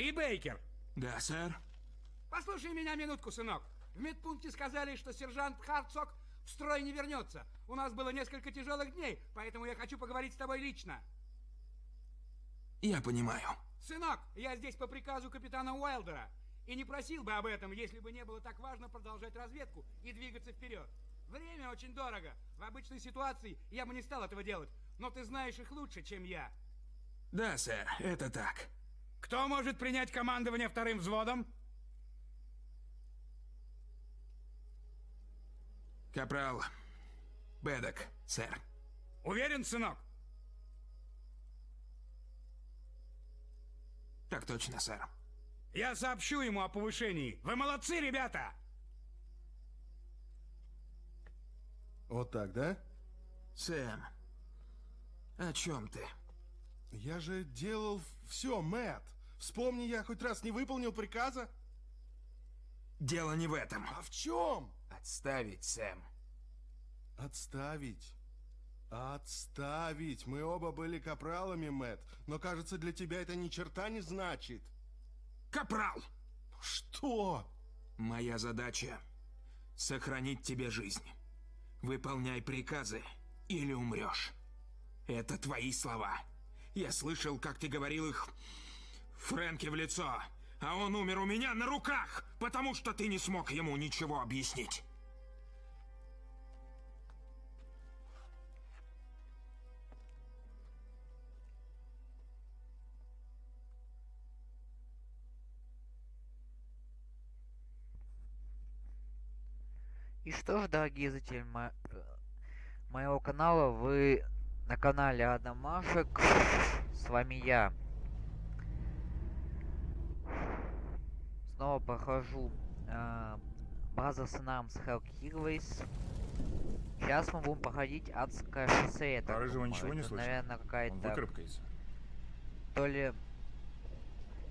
Ты Бейкер? Да, сэр. Послушай меня минутку, сынок. В медпункте сказали, что сержант Харцог в строй не вернется. У нас было несколько тяжелых дней, поэтому я хочу поговорить с тобой лично. Я понимаю. Сынок, я здесь по приказу капитана Уайлдера. И не просил бы об этом, если бы не было так важно продолжать разведку и двигаться вперед. Время очень дорого. В обычной ситуации я бы не стал этого делать. Но ты знаешь их лучше, чем я. Да, сэр, это так. Кто может принять командование вторым взводом? Капрал Бедок, сэр. Уверен, сынок? Так точно, сэр. Я сообщу ему о повышении. Вы молодцы, ребята! Вот так, да? Сэм, о чем ты? Я же делал все, Мэтт. Вспомни, я хоть раз не выполнил приказа. Дело не в этом. А в чем? Отставить, Сэм. Отставить. Отставить. Мы оба были капралами, Мэтт. Но, кажется, для тебя это ни черта не значит. Капрал! Что? Моя задача — сохранить тебе жизнь. Выполняй приказы, или умрешь. Это твои слова. Я слышал, как ты говорил их Фрэнке в лицо, а он умер у меня на руках, потому что ты не смог ему ничего объяснить. И что ж, дорогие зрители мо моего канала, вы на канале Адамашек. С вами я. Снова прохожу э, база Снамс Hell Heroes. Сейчас мы будем проходить адское шоссе. Это, а рыжего ничего не слышно? Наверное, какая-то... То ли...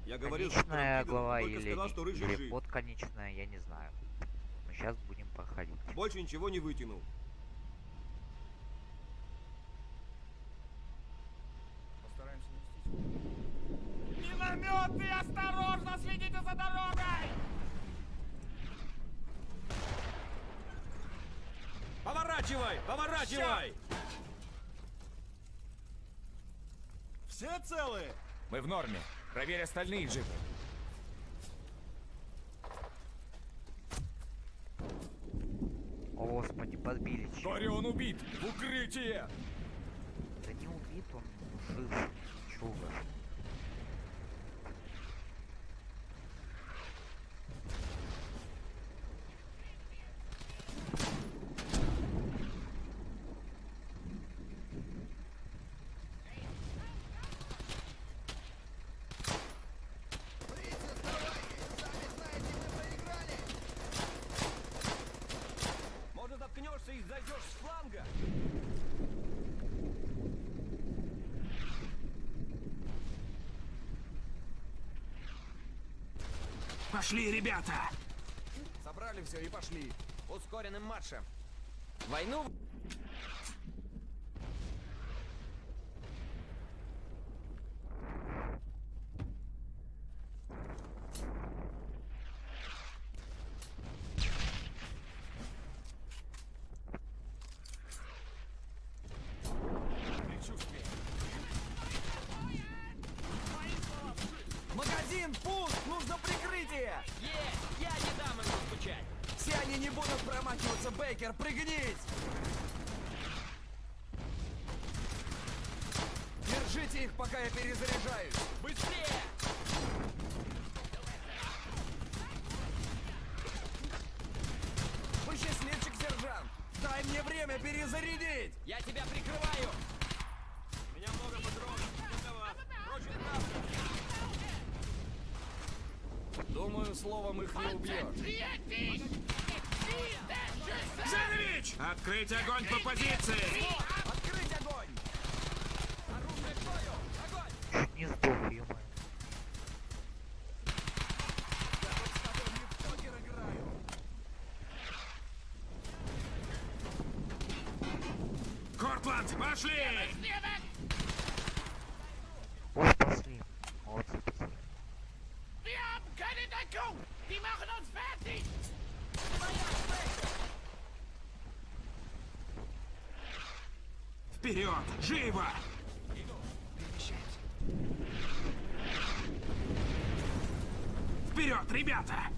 Я говорил, конечная глава или, сказал, что или жив. подконечная, я не знаю. Мы сейчас будем проходить. Больше ничего не вытянул. Постараемся не Минометы, осторожно, следите за дорогой! Поворачивай! Поворачивай! Все целые? Мы в норме. Проверь остальные джипы. О, господи, подбили. чё. Говорю, он убит! В укрытие! Да не убит он, жив. over. Пошли, ребята! Собрали все и пошли. Ускоренным маршем. Войну... Магазин! Пуск! Прикрытие! Есть! Я не дам им скучать! Все они не будут промахиваться, Бейкер! Пригнись! Держите их, пока я перезаряжаюсь! Быстрее! Вы счастливчик, сержант! Дай мне время перезарядить! Я тебя прикрываю! У меня много патронов. Для вас. Прочь Думаю, словом их не убьешь. Занович! Открыть огонь по позиции! Открыть огонь! Оружие к бою! Огонь! Чуть не сдох, ё Я тут с тобой не в покер играю! Кортланд, пошли! Вперед! Живо! Вперед, ребята!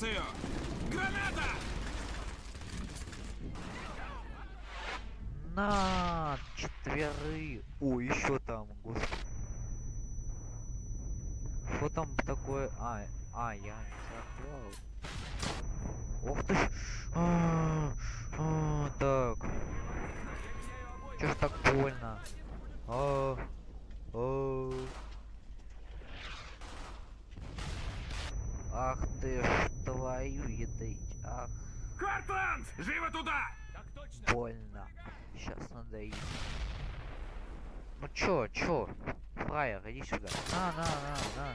Du На четверы. О, еще там, господи. Что там такое? А, а, я не забрал. Ох ты ж. А, а, так. Чё ж так больно? А, а. Ах ты ж твою едыть. Ах, Хартланд! Живо туда! Так точно! больно. Сейчас надо идти. Ну чё, чё? Фраер, иди сюда. На, на, на, на.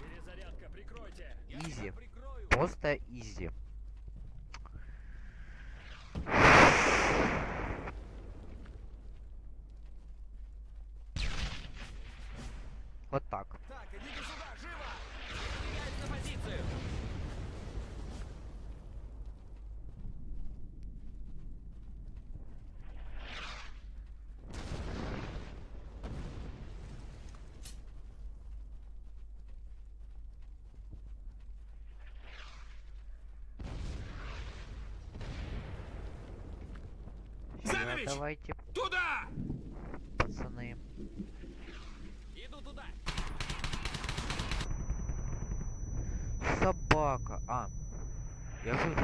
Перезарядка, прикройте! Изи. Просто изи. Вот так. Так, идите сюда, живо! Выдвигаюсь на позицию! Занович! давайте, Туда! пацаны. Иду туда! Собака. А. Я жив.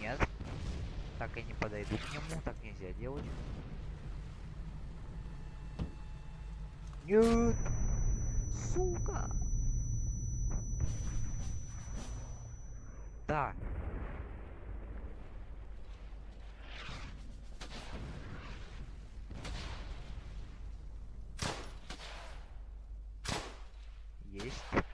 Нет. Так я не подойду к нему, так нельзя делать. Нет. Сука. Да. Есть.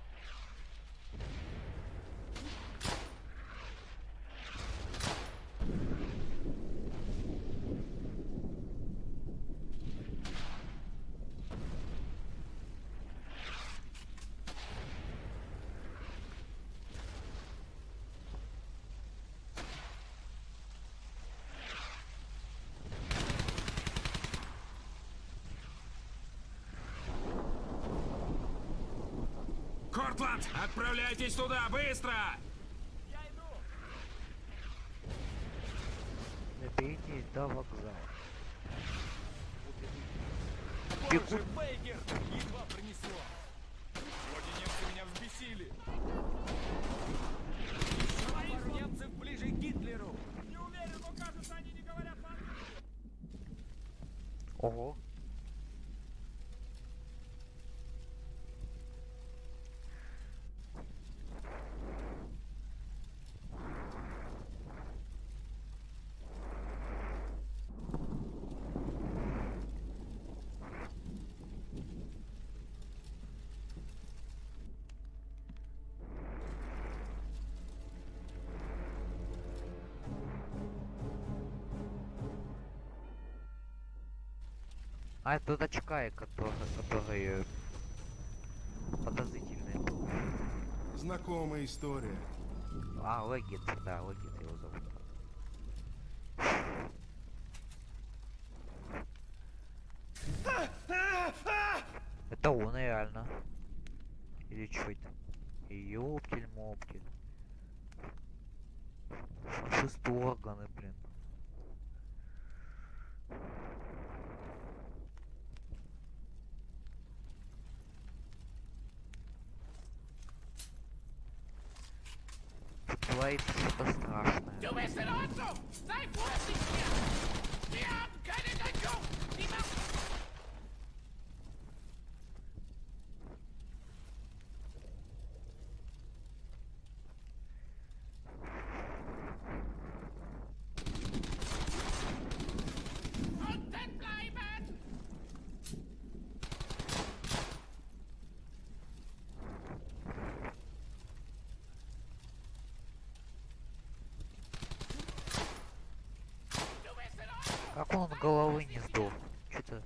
Кортланд, отправляйтесь туда, быстро! Доберитесь до вокзала. Боже, Бейкер! Едва принесло! Вроде немцы меня взбесили! А это очкай, который, который подозрительный был. Знакомая история. А, Легит, да, Легит его зовут. Это он реально. Или что это? Ёптель-моптель. Шестые органы, блин. Тут творится что-то страшное. Он головы не сдох? Что-то...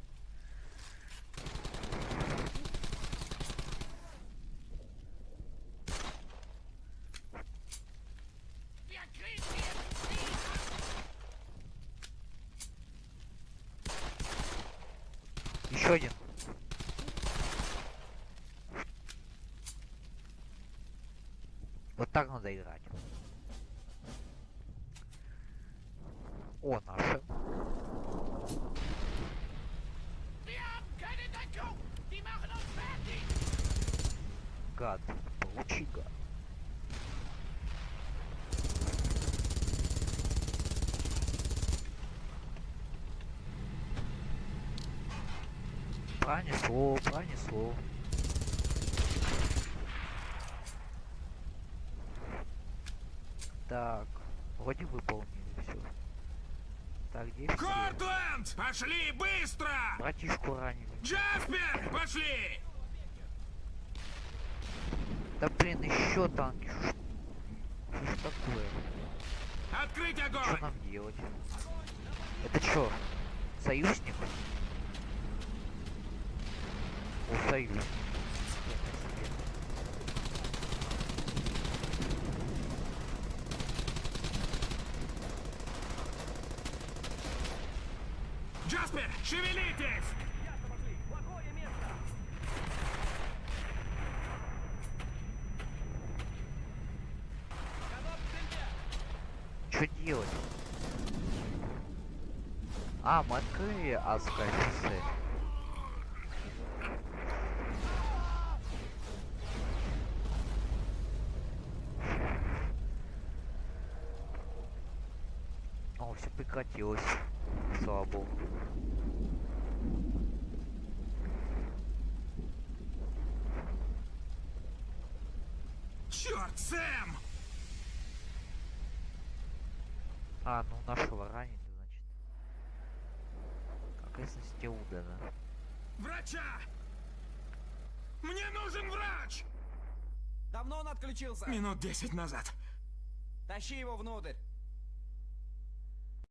Еще один. Вот так надо играть. О, наша. Гад. Получи гад. Пронесло, пронесло. Так, вроде выполнили все. Так, где все? Кортленд! Пошли быстро! Братишку ранили. Джаспер, пошли! Да блин, еще танки. Что ж такое? Открыть Что огонь! нам делать? Это что? Союзник? О, союзник. Что делать? А, мы открыли адское. О, все прекратилось. Слава богу. Черт, Сэм! А, ну нашего ранили, значит. Окрестности Удана. Врача! Мне нужен врач! Давно он отключился? Минут десять назад. Тащи его внутрь.